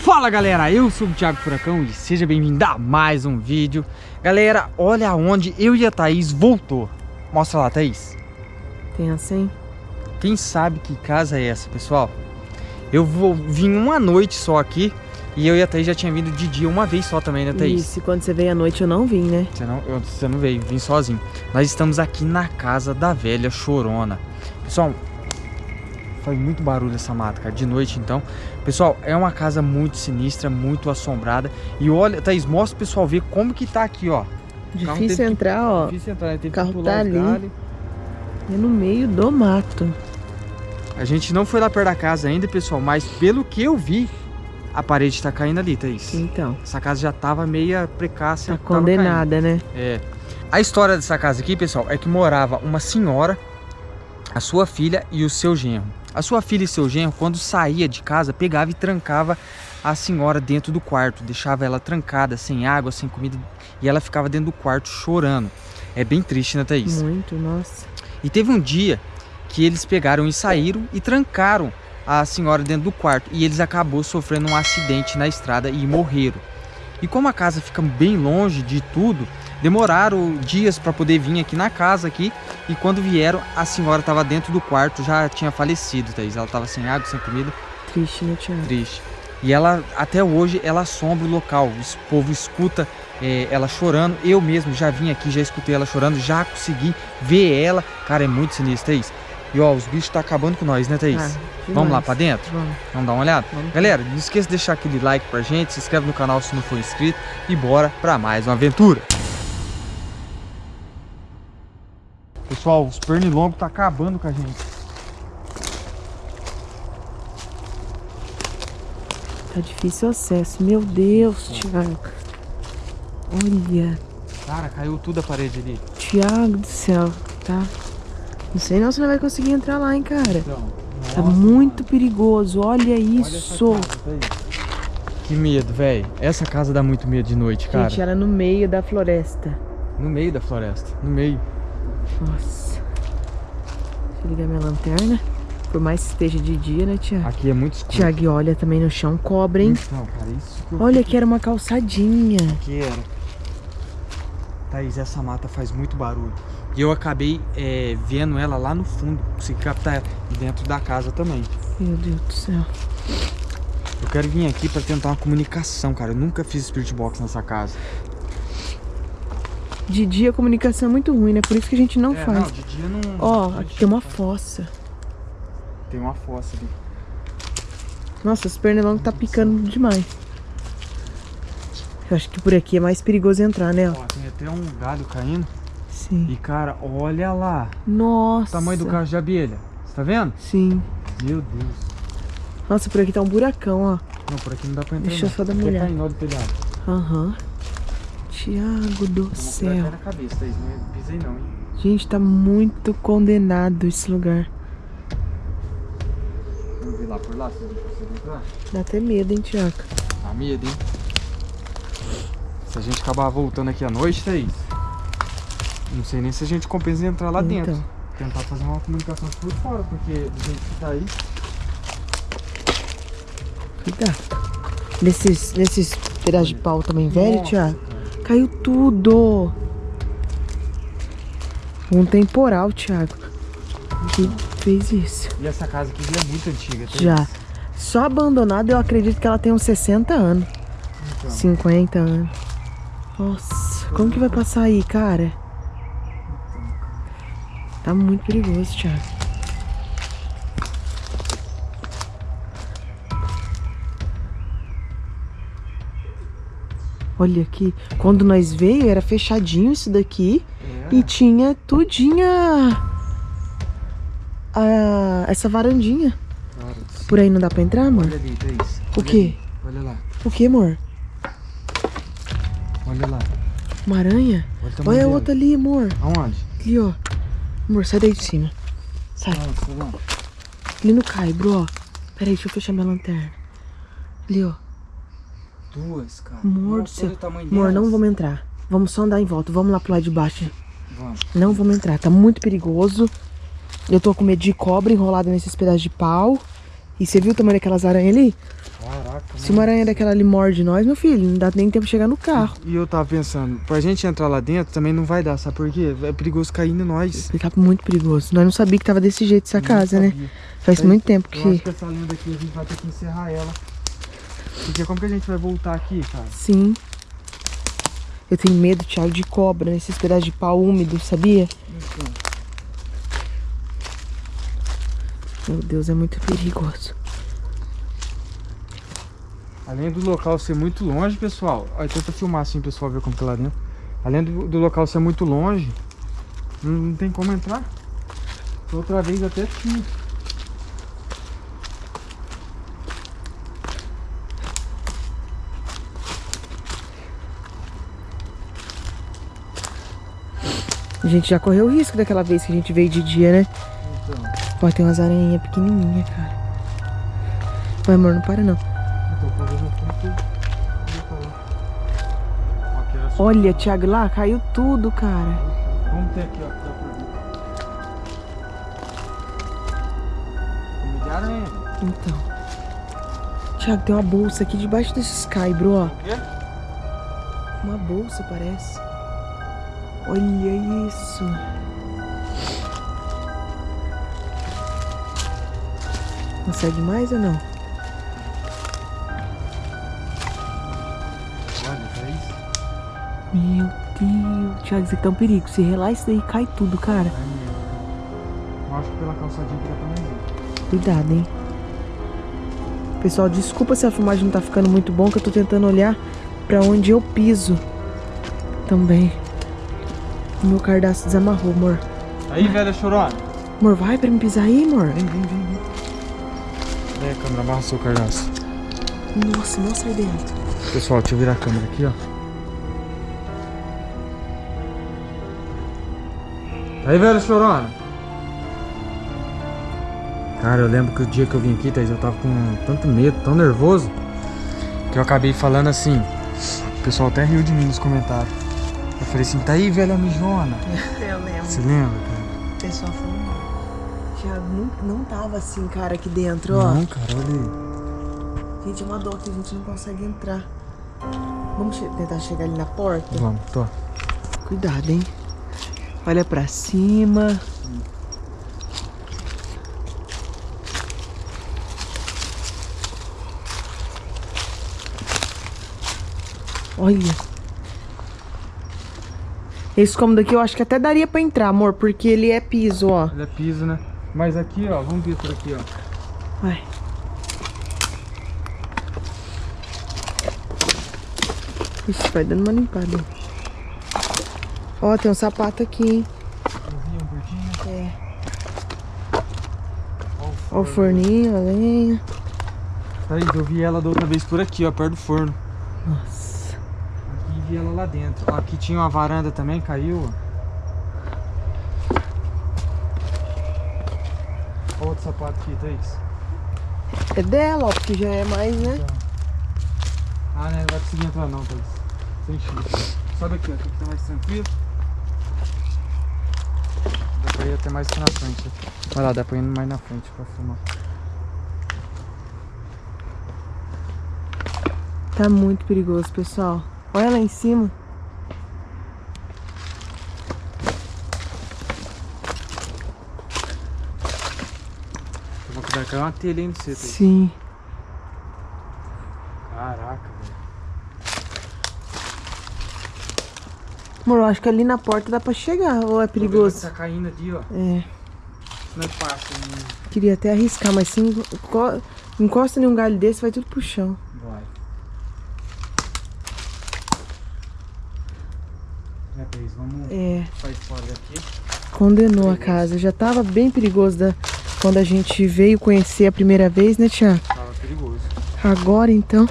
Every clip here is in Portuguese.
Fala galera, eu sou o Thiago Furacão e seja bem-vindo a mais um vídeo Galera, olha onde eu e a Thaís voltou Mostra lá, Thaís Tem assim? Quem sabe que casa é essa, pessoal? Eu vou vim uma noite só aqui E eu e a Thaís já tinha vindo de dia uma vez só também, né Thaís? Isso, e quando você veio à noite eu não vim, né? Você não, eu, você não veio, vim sozinho Nós estamos aqui na casa da velha Chorona Pessoal, faz muito barulho essa mata, cara, de noite então. Pessoal, é uma casa muito sinistra, muito assombrada. E olha, Thaís, mostra o pessoal ver como que tá aqui, ó. Difícil entrar, que, ó. Difícil entrar, né? o carro tá ali. É no meio do mato. A gente não foi lá perto da casa ainda, pessoal, mas pelo que eu vi, a parede tá caindo ali, Thaís. Então. Essa casa já tava meia precácia. Tá condenada, né? É. A história dessa casa aqui, pessoal, é que morava uma senhora, a sua filha e o seu genro. A sua filha e seu genro, quando saía de casa, pegava e trancava a senhora dentro do quarto, deixava ela trancada, sem água, sem comida, e ela ficava dentro do quarto chorando. É bem triste, né, Thaís? Muito, nossa. E teve um dia que eles pegaram e saíram e trancaram a senhora dentro do quarto, e eles acabou sofrendo um acidente na estrada e morreram. E como a casa fica bem longe de tudo, demoraram dias para poder vir aqui na casa aqui e quando vieram a senhora estava dentro do quarto já tinha falecido Thaís ela estava sem água sem comida triste né Tiago triste e ela até hoje ela assombra o local o povo escuta é, ela chorando eu mesmo já vim aqui já escutei ela chorando já consegui ver ela cara é muito sinistro Thaís e ó, os bichos tá acabando com nós, né, Thaís? Ah, Vamos lá pra dentro? Vamos. Vamos dar uma olhada? Vamos. Galera, não esqueça de deixar aquele like pra gente, se inscreve no canal se não for inscrito e bora pra mais uma aventura. Pessoal, os pernilongos tá acabando com a gente. Tá difícil o acesso. Meu Deus, Thiago. Olha. Cara, caiu tudo a parede ali. Thiago do céu, tá? Não sei não se não vai conseguir entrar lá, hein, cara. Então, tá nossa, muito mano. perigoso. Olha isso. Olha que medo, velho. Essa casa dá muito medo de noite, cara. Gente, ela é no meio da floresta. No meio da floresta. No meio. Nossa. Deixa eu ligar minha lanterna. Por mais que esteja de dia, né, Tiago? Aqui é muito escuro. Tiago, olha também no chão cobra, hein? Então, cara, isso que eu Olha que era uma calçadinha. Que era. Thaís, essa mata faz muito barulho. E eu acabei é, vendo ela lá no fundo. Consegui captar dentro da casa também. Meu Deus do céu. Eu quero vir aqui pra tentar uma comunicação, cara. Eu nunca fiz Spirit Box nessa casa. De dia a comunicação é muito ruim, né? Por isso que a gente não é, faz. Não, de dia não... Ó, aqui tem uma fossa. Tem uma fossa ali. Nossa, os pernilongos tá picando demais. Eu acho que por aqui é mais perigoso entrar, né? Ó, tem até um galho caindo. Sim. E, cara, olha lá. Nossa. O tamanho do cacho de abelha. Você tá vendo? Sim. Meu Deus. Nossa, por aqui tá um buracão, ó. Não, por aqui não dá pra entrar Deixa eu não. só dar uma Até olhada. Aham. Uhum. Tiago do céu. cabeça. Não pisei não, hein? Gente, tá muito condenado esse lugar. Vamos ver lá por lá, se a gente consegue entrar. Dá até medo, hein, Tiago? Dá medo, hein? Se a gente acabar voltando aqui à noite, Thaís, não sei nem se a gente compensa entrar lá Então. dentro. Tentar fazer uma comunicação por fora, porque do jeito que tá aí... Cuidado. Nesses, nesses pedaços de pau também velho, Tiago? Caiu tudo. Um temporal, Thiago. Que fez isso. E essa casa aqui já é muito antiga, Thaís. Já. Só abandonada, eu acredito que ela tem uns 60 anos. Então, 50 anos. Nossa, como que vai passar aí, cara? Tá muito perigoso, Thiago. Olha aqui, quando nós veio era fechadinho isso daqui é, e tinha tudinha a, essa varandinha. cara, Por aí não dá pra entrar, amor? Olha ali, Thaís. O quê? Olha lá, O que, amor? olha lá. Uma aranha? Olha, Olha a outra ali, amor. Aonde? Ali, ó. Amor, sai daí de cima. Sai. Nossa. Ali no caibro, ó. Pera aí, deixa eu fechar minha lanterna. Ali, ó. Duas, cara. Amor do céu. Amor, não vamos entrar. Vamos só andar em volta. Vamos lá pro lado de baixo. Vamos. Não vamos entrar. Tá muito perigoso. Eu tô com medo de cobra enrolada nesses pedaços de pau. E você viu o tamanho daquelas aranhas ali? Caraca, Se uma aranha daquela ali morde nós, meu filho, não dá nem tempo de chegar no carro. E eu tava pensando, pra gente entrar lá dentro também não vai dar, sabe por quê? É perigoso cair em nós. Ele tá muito perigoso. Nós não sabíamos que tava desse jeito essa Não casa, né? sabia. Faz Aí, muito tempo Eu acho que. que essa lenda aqui a gente vai ter que encerrar ela. Porque como que a gente vai voltar aqui, cara? Sim. Eu tenho medo, Thiago, de cobra nesses pedaços de pau úmido, sabia? Então, Meu Deus, é muito perigoso. além do local ser muito longe, pessoal. Olha, tenta filmar assim, pessoal, ver como que é lá dentro. Além do, do local ser muito longe, não, não tem como entrar. Outra vez até tinha. A gente já correu o risco daquela vez que a gente veio de dia, né? Então, Ó, tem umas aranhinhas pequenininhas, cara. Vai, amor, não para não. Olha, Thiago, lá caiu tudo, cara. Vamos ter aqui, ó. Comida de aranha. Então. Thiago, tem uma bolsa aqui debaixo desse sky, bro, ó. O quê? Uma bolsa, parece. Olha isso. Consegue mais ou não? Olha, é isso. Meu Deus. Thiago, isso aqui tá um perigo. Se relar isso daí, cai tudo, cara. É mesmo. Eu acho que pela calçadinha que nós ir. Cuidado, hein? Pessoal, desculpa se a filmagem não tá ficando muito bom, que eu tô tentando olhar pra onde eu piso. Também. Meu cardaço desamarrou, amor. Aí, velha chorona. Amor, vai pra me pisar aí, amor. Vem, vem, vem, vem. Vem, câmera, amarra o seu cardaço. Nossa, não sai dentro. Pessoal, deixa eu virar a câmera aqui, ó. Aí, velho chorona. Cara, eu lembro que o dia que eu vim aqui, Thaís, eu tava com tanto medo, tão nervoso, que eu acabei falando assim. O pessoal até riu de mim nos comentários. Falei assim, tá aí, velha mijona. Eu lembro. Você lembra, cara? O pessoal falou. Thiago, não, não tava assim, cara, aqui dentro, ó. Não, cara, olha aí. Gente, é uma dor que a gente não consegue entrar. Vamos che- tentar chegar ali na porta? Vamos, tô. Cuidado, hein? Olha pra cima. Olha. Esse cômodo aqui eu acho que até daria pra entrar, amor, porque ele é piso, ó. Ele é piso, né? Mas aqui, ó, vamos ver por aqui, ó. Vai. Ixi, vai dando uma limpada. Ó, tem um sapato aqui, hein? Eu vi um curtinho. É. Ó Ó o forninho, a lenha. Thaís, eu vi ela da outra vez por aqui, ó, perto do forno. Nossa. Vi ela lá dentro. Aqui tinha uma varanda também, caiu. Ó outro sapato aqui, Thaís. É dela, ó, porque já é mais, né? Ah, né, não vai conseguir entrar não, Thaís. Sem. Sobe aqui, ó, aqui tá mais tranquilo. Dá pra ir até mais na frente. Vai lá, dá pra ir mais na frente pra filmar. Tá muito perigoso, pessoal. Olha lá em cima. Vou cuidar, caiu uma telha aí no você. Sim. Caraca, velho. Amor, eu acho que ali na porta dá pra chegar, ou é que perigoso? Tá caindo ali, ó. É. Não é fácil, né? Queria até arriscar, mas se enco- encosta em um galho desse, vai tudo pro chão. Vai. É, Thaís, vamos É. sair fora daqui. Condenou a casa. Já tava bem perigoso da... quando a gente veio conhecer a primeira vez, né, Tiago? Tava perigoso. Agora então.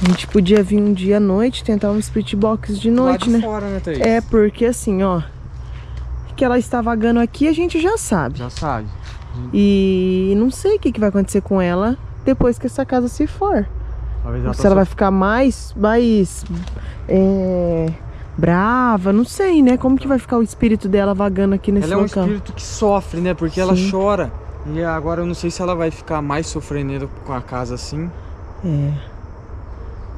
A gente podia vir um dia à noite, tentar um split box de noite, Lá né? de fora, né? É, porque assim, ó. Que ela está vagando aqui, a gente já sabe. Já sabe. E não sei o que, que vai acontecer com ela depois que essa casa se for. Talvez ela Se ela vai ficar mais, mais é, brava, não sei, né? Como que vai ficar o espírito dela vagando aqui nesse Ela é um local? espírito que sofre, né? Porque ela Sim. chora. E agora eu não sei se ela vai ficar mais sofrendo com a casa assim. É.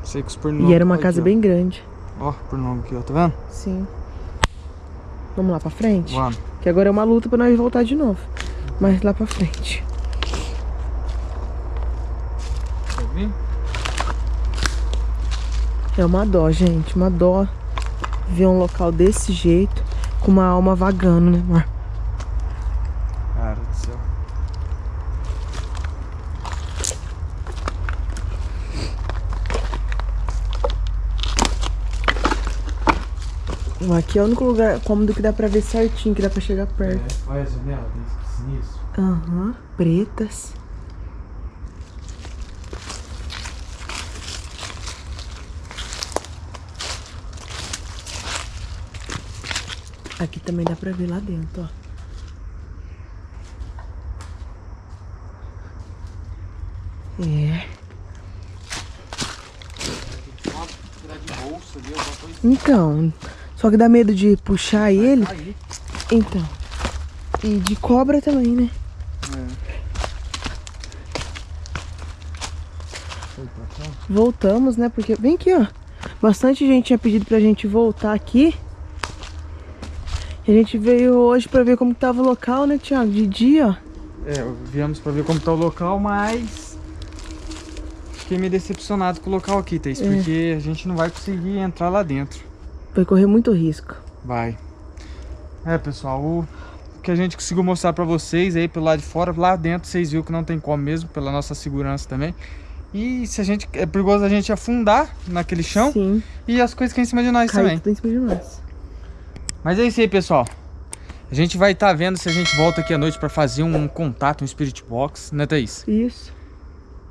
Sei que os E pernilongos... era uma aqui, casa ó. bem grande. Ó, pernilongo aqui, ó, tá vendo? Sim. Vamos lá pra frente? Vamos. Que agora é uma luta pra nós voltar de novo. Mas lá pra frente. Quer vir? É uma dó, gente. Uma dó ver um local desse jeito. Com uma alma vagando, né, amor? Cara do céu. Aqui é o único lugar cômodo que dá pra ver certinho, que dá pra chegar perto. É, olha a janela, tem sinistro. Aham, pretas. Aqui também dá pra ver lá dentro, ó. É. Então, só que dá medo de puxar ele. Aí. Então. E de cobra também, né? Cá. Voltamos, né? Porque. Vem aqui, ó. Bastante gente tinha pedido pra gente voltar aqui. A gente veio hoje pra ver como tava o local, né, Thiago? De dia, ó. É, viemos pra ver como tá o local, mas fiquei meio decepcionado com o local aqui, Thaís, É. porque a gente não vai conseguir entrar lá dentro. Vai correr muito risco. Vai. É, pessoal, o que a gente conseguiu mostrar pra vocês aí pelo lado de fora, lá dentro vocês viram que não tem como mesmo, pela nossa segurança também. E se a gente é perigoso a gente afundar naquele chão Sim. e as coisas que em cima de nós Cai também. tudo em cima de nós. Mas é isso aí, pessoal. A gente vai estar vendo se a gente volta aqui à noite pra fazer um contato, um Spirit Box, né, Thaís? Isso.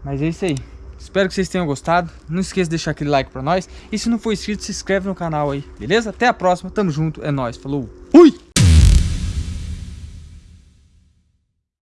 Mas é isso aí. Espero que vocês tenham gostado. Não esqueça de deixar aquele like pra nós. E se não for inscrito, se inscreve no canal aí, beleza? Até a próxima. Tamo junto. É nóis. Falou. Fui!